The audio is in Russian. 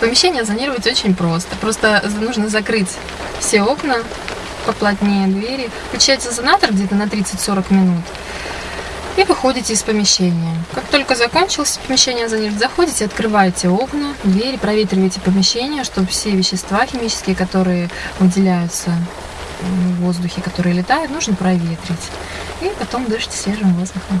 Помещение зонировать очень просто. Просто нужно закрыть все окна, поплотнее двери, включать зонатор где-то на 30-40 минут и выходите из помещения. Как только закончилось помещение зонировать, заходите, открываете окна, двери, проветриваете помещение, чтобы все вещества химические, которые выделяются в воздухе, которые летают, нужно проветрить. И потом дышите свежим воздухом.